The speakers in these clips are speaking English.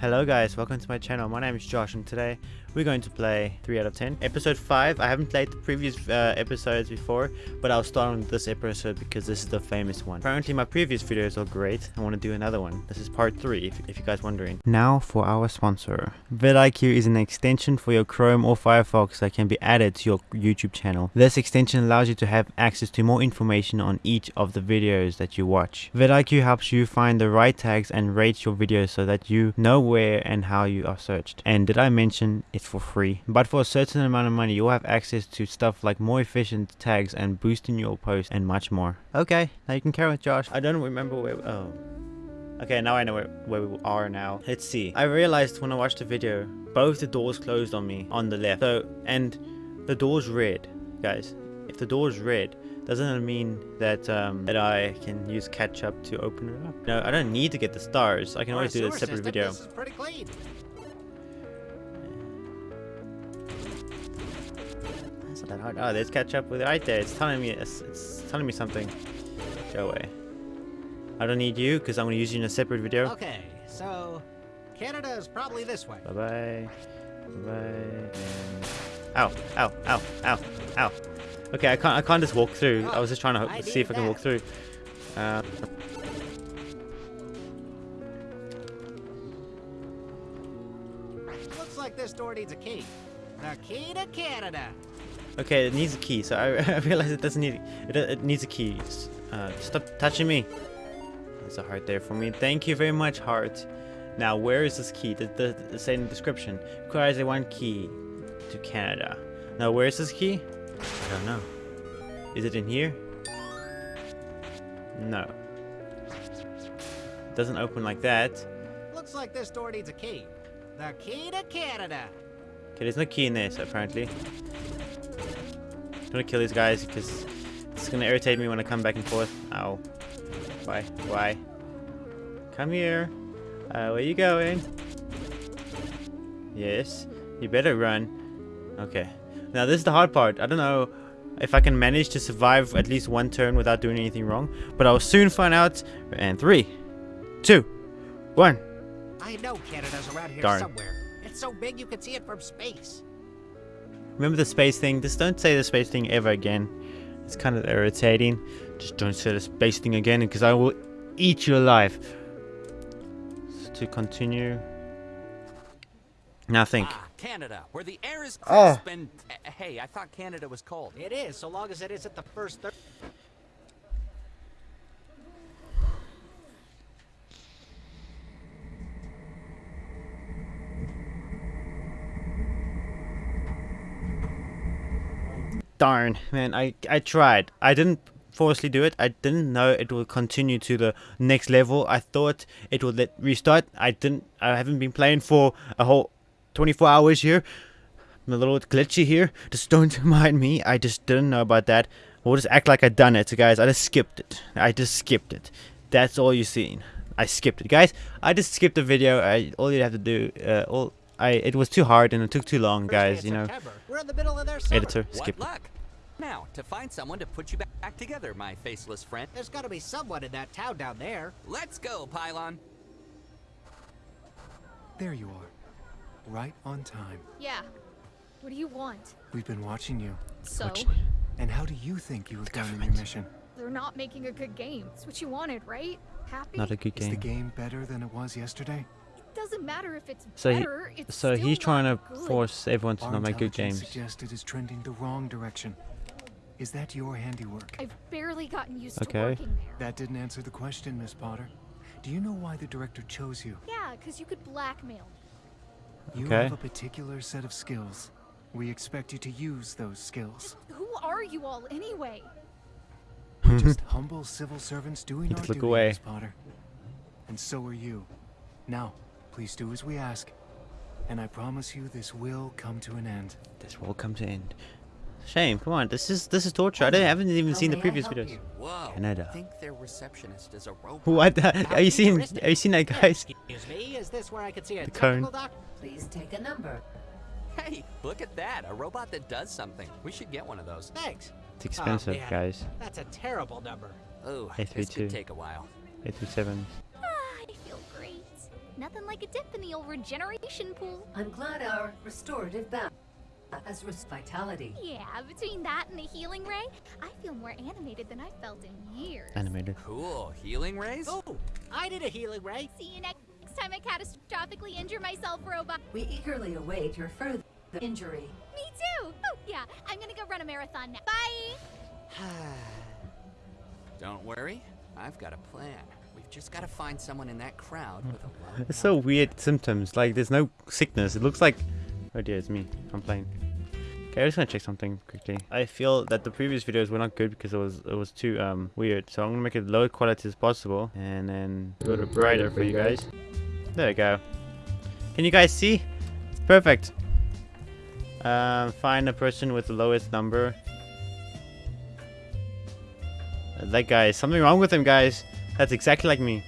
Hello guys, welcome to my channel. My name is Josh and today we're going to play 3 out of 10. Episode 5, I haven't played the previous uh, episodes before, but I'll start on this episode because this is the famous one. Apparently my previous videos are great. I want to do another one. This is part 3 if, if you guys wondering. Now for our sponsor. vidIQ is an extension for your Chrome or Firefox that can be added to your YouTube channel. This extension allows you to have access to more information on each of the videos that you watch. vidIQ helps you find the right tags and rate your videos so that you know where and how you are searched. And did I mention it's for free? But for a certain amount of money, you'll have access to stuff like more efficient tags and boosting your post and much more. Okay, now you can carry on, Josh. I don't remember where. Oh. Okay, now I know where, where we are now. Let's see. I realized when I watched the video, both the doors closed on me on the left. So, and the door's red, guys. If the door's red, doesn't it mean that um, that I can use catch up to open it up? No, I don't need to get the stars. I can always do a separate system, video. This is pretty clean. It's not that hard. Oh, there's catch up with it right there. It's telling me it's, it's telling me something. Go away. I don't need you because I'm gonna use you in a separate video. Okay, so Canada is probably this way. Bye bye. Bye bye. Ow! Ow! Ow! Ow! Ow! Okay, I can't. I can't just walk through. I was just trying to see if I can walk through. Uh, Looks like this door needs a key. The key to Canada. okay, it needs a key. So I, I realize it doesn't need. It, it needs a key. Uh, stop touching me. There's a heart there for me. Thank you very much, heart. Now, where is this key? The, the, the the description. Requires a one key to Canada. Now, where is this key? I don't know. Is it in here? No. It doesn't open like that. Looks like this door needs a key. The key to Canada. Okay, there's no key in this, apparently. I'm gonna kill these guys because it's gonna irritate me when I come back and forth. Ow. Why? Why? Come here. Uh, where you going? Yes. You better run. Okay. Now this is the hard part. I don't know if I can manage to survive at least one turn without doing anything wrong. But I'll soon find out. And three, two, one. I know Canada's around here Darn. somewhere. It's so big you can see it from space. Remember the space thing? Just don't say the space thing ever again. It's kind of irritating. Just don't say the space thing again because I will eat you alive. So to continue. Now think. Ah, Canada, where the air is Oh. crisp and uh, hey, I thought Canada was cold. It is, so long as it isn't the first third. Darn, man, I, I tried. I didn't forcefully do it. I didn't know it will continue to the next level. I thought it would let restart. I didn't, I haven't been playing for a whole 24 hours here. I'm a little glitchy here. Just don't mind me. I just didn't know about that. We'll just act like I done it. So guys, I just skipped it. I just skipped it. That's all you seen. I skipped it. Guys, I just skipped the video. I all you have to do, uh, all I it was too hard and it took too long, guys, you know. We're in the middle of their. Editor, What skip luck? Now, to find someone to put you back together, my faceless friend. There's gotta be someone in that town down there. Let's go, Pylon. There you are. Right on time. Yeah. What do you want? We've been watching you. So, Watch- And how do you think you have done in your mission? they're not making a good game. It's what you wanted, right? Happy? Not a good game. Is the game. game better than it was yesterday? It doesn't matter if it's So he- better. it's So still he's trying to good. force everyone to Our not make good intelligence games. suggests it is trending the wrong direction. Is that your handiwork? I've barely gotten used Okay. to working there. That didn't answer the question, Miss Potter. Do you know why the director chose you? Yeah, because you could blackmail me. You Okay. have a particular set of skills. We expect you to use those skills. Who are you all anyway? We're just humble civil servants doing our to look duty, away. Miss Potter. And so are you. Now, please do as we ask. And I promise you this will come to an end. This will come to end. Shame. Come on. This is this is torture. I, didn't, I haven't even How seen the may I previous help videos. you? Whoa. Canada. I think their receptionist is a robot. What? the- Are you seeing? Are you seeing that, guys? Excuse me, is this where I could see a The cone. technical doc? Please take a number. Hey, look at that. A robot that does something. We should get one of those. Thanks. It's oh, expensive, man. guys. That's a terrible number. Oh, Eight this three two. could take a while. Eight three seven. Ah, I feel great. Nothing like a dip in the old regeneration pool. I'm glad our restorative bath has rest vitality. Yeah, between that and the healing ray, I feel more animated than I've felt in years. Animated. Cool. Healing rays? Oh, I did a healing ray. See you next time I catastrophically injure myself, robot. We eagerly await your further injury. Me too. Oh, yeah. I'm gonna go run a marathon now. Bye. Don't worry. I've got a plan. We've just got to find someone in that crowd with a It's so weird symptoms. Like there's no sickness. It looks like. Oh dear, it's me. I'm playing. Okay, I'm just gonna check something quickly. I feel that the previous videos were not good because it was it was too um weird. So I'm gonna make it low quality as possible and then go to brighter for you guys. There we go. Can you guys see? It's perfect. Um, find a person with the lowest number. That guy, something wrong with him, guys. That's exactly like me.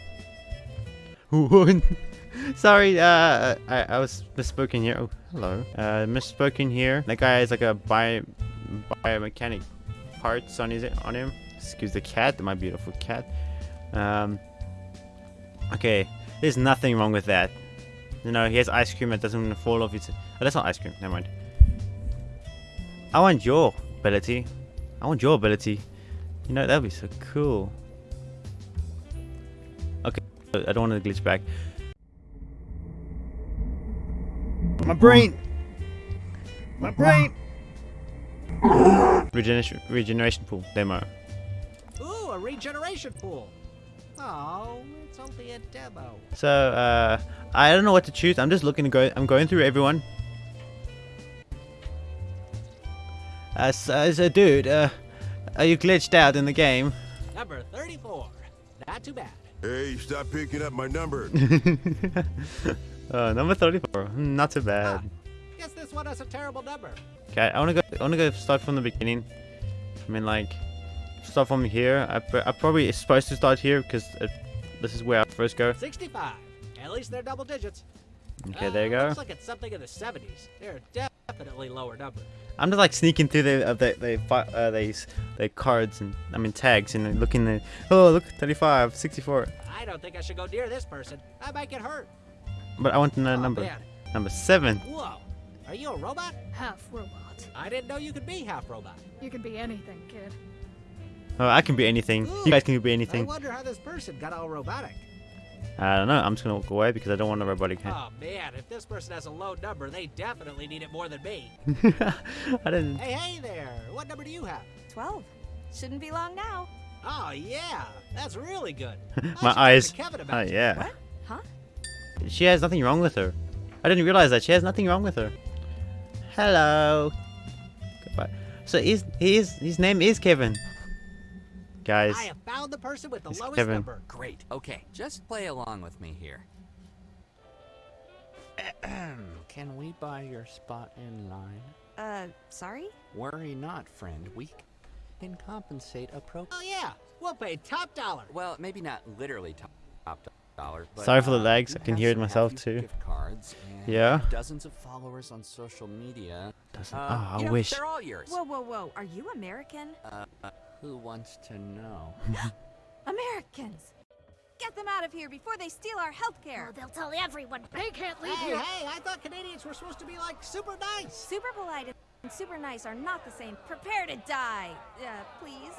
Sorry, uh, I, I was misspoken here. Oh, hello. Uh, misspoken here. That guy has like a bio, biomechanic parts on his on him. Excuse the cat, my beautiful cat. Um. Okay, there's nothing wrong with that. You know, he has ice cream that doesn't fall off his. Oh, that's not ice cream. Never mind. I want your ability. I want your ability. You know, that'd be so cool. Okay, I don't want to glitch back. My brain! My brain! Regeneration, regeneration pool demo. Ooh, a regeneration pool. Oh, it's only a demo. So, uh, I don't know what to choose. I'm just looking to go. I'm going through everyone. Uh, so, so dude, uh, are you glitched out in the game? Number 34. Not too bad. Hey, stop picking up my number. uh, number 34. Hmm, Not too bad. Guess this one has a terrible number. Okay, I wanna go. I wanna go start from the beginning. I mean, like, start from here. I, I probably supposed to start here because this is where I first go. 65. At least they're double digits. Okay, there you Uh, go. Looks like it's something in the 70s. They're definitely lower number. I'm just like sneaking through the uh, the the uh, these the cards and I mean tags and looking at oh look 35, 64. I don't think I should go near this person. I might get hurt. But I want to know Oh, number man. number seven. Whoa. Are you a robot? Half robot. I didn't know you could be half robot. You can be anything, kid. Oh, I can be anything. Ooh, You guys can be anything. I wonder how this person got all robotic. I don't know. I'm just gonna walk away because I don't want a robotic hand. Oh man, if this person has a low number, they definitely need it more than me. I didn't. Hey, hey there. What number do you have? 12. Shouldn't be long now. Oh yeah, that's really good. I should My talk to eyes. Kevin Oh about it. yeah. What? Huh? She has nothing wrong with her. I didn't realize that she has nothing wrong with her. Hello. Goodbye. So his his his name is Kevin. Guys. I have found the person with the lowest Kevin. number. Great. Okay, just play along with me here. Can we buy your spot in line? Uh, sorry? Worry not, friend. We can compensate appropriately. Oh yeah, we'll pay top dollar. Well, maybe not literally top, top dollar. But, Sorry for the uh, lags, I can hear it myself too. Gift cards and Yeah? Dozens of followers on social media. Doesn't. Uh, oh, I you know, wish. They're all yours. Whoa, whoa, whoa. Are you American? Uh, who wants to know? Americans! Get them out of here before they steal our health Oh, they'll tell everyone. They can't leave Hey, here. hey, I thought Canadians were supposed to be like super nice. Super polite and super nice are not the same. Prepare to die! Uh, please?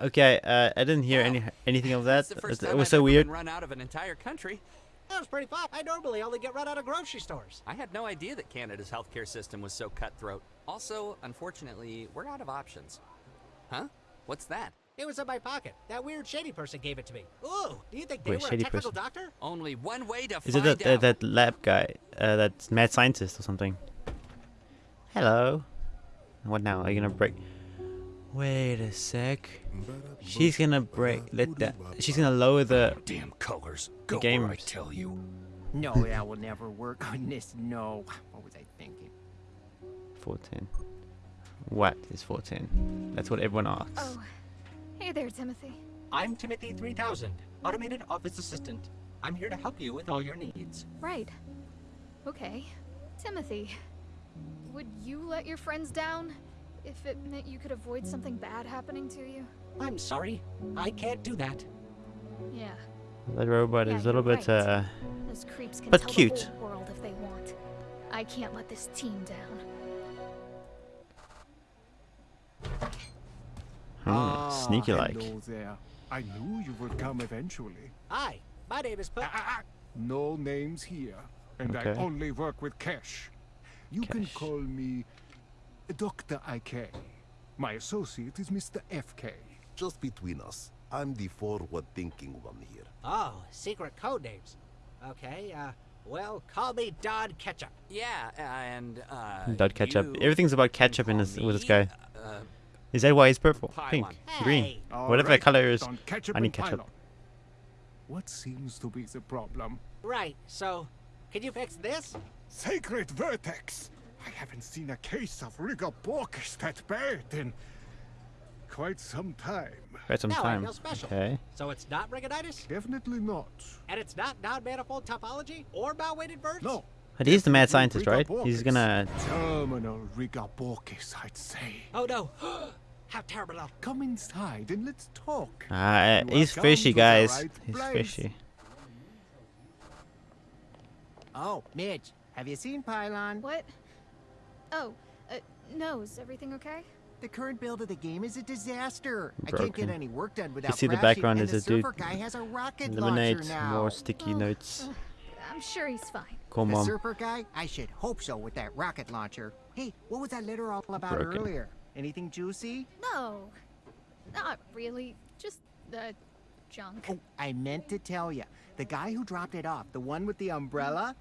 Okay, uh, I didn't hear any anything of that. The first It was I've so ever weird. Been run out of an entire country. That was pretty fun. I normally only get run out of grocery stores. I had no idea that Canada's healthcare system was so cutthroat. Also, unfortunately, we're out of options. Huh? What's that? It was in my pocket. That weird shady person gave it to me. Ooh, do you think they Wait, were a technical person. doctor? Only one way to Is it find that, that out. that lab guy? Uh, that mad scientist or something? Hello. What now? Are you gonna break? Wait a sec. She's gonna break. Let that. She's gonna lower the. Damn colors. The Go game. where I tell you. No, that will never work on this. No. What was I thinking? 14. What is 14? That's what everyone asks. Oh, hey there, Timothy. I'm Timothy 3000, automated office assistant. I'm here to help you with all your needs. Right. Okay. Timothy, would you let your friends down if it meant you could avoid something bad happening to you? I'm sorry. I can't do that. Yeah. That robot Yeah, is a little you're bit right. uh Those creeps can but tell cute. the world if they want. I can't let this team down. hmm, sneaky like. I knew you would come eventually. Hi, my name is Put. No names here, and I only work with cash. You can call me Dr. IK. My associate is Mr. FK. Just between us, I'm the forward-thinking one here. Oh, secret code names. Okay, uh, well, call me Don Ketchup. Yeah, and uh. Dot ketchup. Everything's about ketchup in call this with this guy. Uh, Is that why he's purple, pink, Pylon. green, Hey. whatever the color is? Don Ketchup I need ketchup. Pylon. What seems to be the problem? Right, so, can you fix this? Sacred Vertex! I haven't seen a case of Rigor Borkus that bad in quite some time. Quite some no, I time. feel special. Okay. So it's not Rigonitis? Definitely not. And it's not non-manifold topology or bow-weighted verts? No. But he's the mad scientist, right? He's gonna. Terminal Rigor Borkus, I'd say. Oh no! How terrible! Come inside and let's talk. Ah, You he's fishy, come to the guys. right He's place. fishy. Oh, Mitch, have you seen Pylon? What? Oh, uh, no, is everything okay? The current build of the game is a disaster. I can't get any work done without You see the background is the a dude. surfer guy has a rocket Eliminate launcher now. more sticky Oh, notes. ugh, I'm sure he's fine. Call the mom. surfer guy? I should hope so with that rocket launcher. Hey, what was that letter all about Broken. earlier? Anything juicy? No, not really. Just the junk. Oh, I meant to tell you. The guy who dropped it off, the one with the umbrella,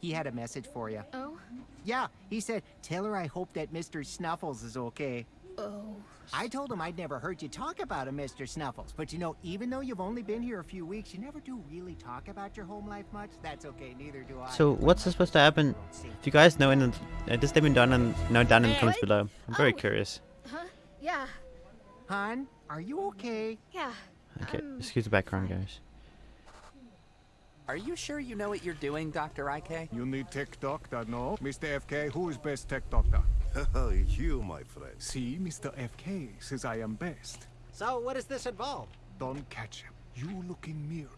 he had a message for you. Oh, Yeah, he said, tell her I hope that Mr. Snuffles is okay. oh. I told him I'd never heard you talk about him, Mr. Snuffles. But you know, even though you've only been here a few weeks, you never do really talk about your home life much. That's okay, neither do I. So what's supposed to happen? If you guys know, in the, uh, just let me down and know down in the comments below. I'm very Oh. curious. Huh? Yeah, Hon, are you okay? yeah. Okay, Um, excuse the background, guys. Are you sure you know what you're doing, Dr. IK? You need tech doctor, no? Mr. FK, who is best tech doctor? Oh, you, my friend. See, Mr. FK says I am best. So what does this involve? Don't catch him. You look in mirror.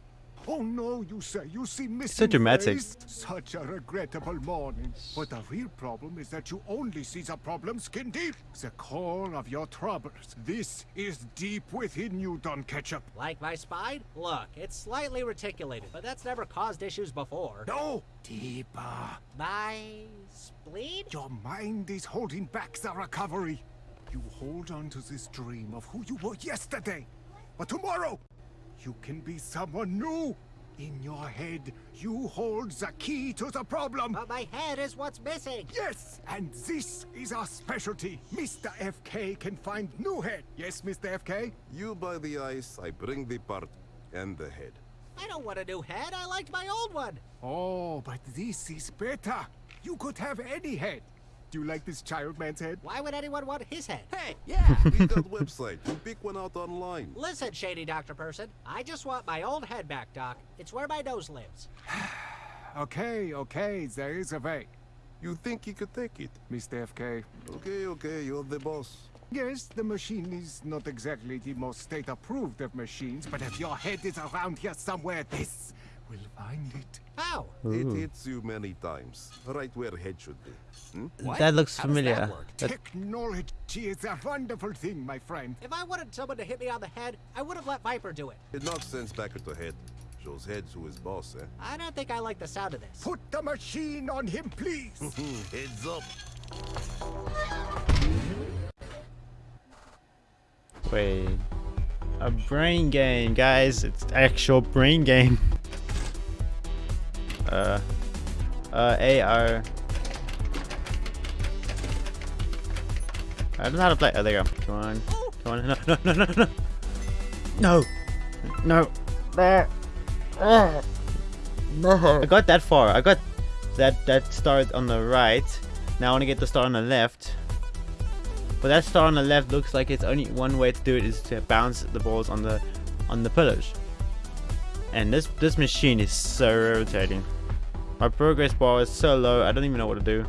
Oh no, you say you see missing so dramatic. face? Such a regrettable morning. But the real problem is that you only see the problem skin deep. The core of your troubles. This is deep within you, Don Ketchup. Like my spine? Look, it's slightly reticulated, but that's never caused issues before. No, deeper. My spleen? Your mind is holding back the recovery. You hold on to this dream of who you were yesterday. But tomorrow, you can be someone new. In your head, you hold the key to the problem. But my head is what's missing. Yes, and this is our specialty. Mr. FK can find new head. Yes, Mr. FK? You buy the ice, I bring the part and the head. I don't want a new head. I liked my old one. Oh, but this is better. You could have any head. Do you like this child man's head? Why would anyone want his head? Hey, yeah. we got website. You pick one out online. Listen, shady doctor person. I just want my old head back, Doc. It's where my nose lives. Okay, okay, there is a way. You think you could take it? Mr. FK. Okay, okay, you're the boss. Yes, the machine is not exactly the most state-approved of machines, but if your head is around here somewhere, this will find it. How? It hits you many times, right where head should be. Hmm? That looks How does that familiar. That- Technology is a wonderful thing, my friend. If I wanted someone to hit me on the head, I would have let Viper do it. It knocks sense back at the head. Shows heads who is boss, eh? I don't think I like the sound of this. Put the machine on him, please. Heads up. Wait. A brain game, guys. It's actual brain game. Uh. Uh, AR. I don't know how to play. Oh, there you go. Come on. Come on. No, no, no, no, no. No. No. There. Oh. No. I got that far. I got that that star on the right. Now I want to get the star on the left. But that star on the left looks like it's only one way to do it is to bounce the balls on the on the pillars. And this this machine is so rotating. My progress bar is so low, I don't even know what to do.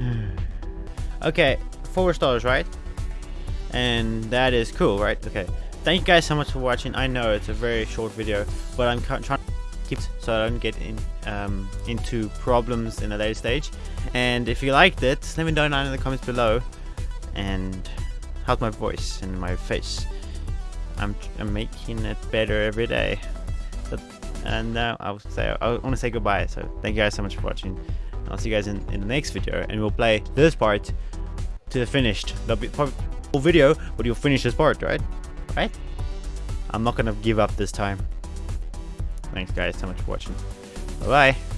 okay, four stars, right? And that is cool, right? Okay. thank you guys so much for watching. I know it's a very short video, but I'm trying to keep so I don't get in um, into problems in a later stage. And if you liked it, let me know down in the comments below. And how's my voice and my face? I'm, I'm making it better every day. And uh, now I'll say I want to say goodbye. So thank you guys so much for watching. I'll see you guys in, in the next video, and we'll play this part to the finished. There'll be probably video, but you'll finish this part, right? Right? I'm not gonna give up this time. Thanks guys so much for watching. Bye bye.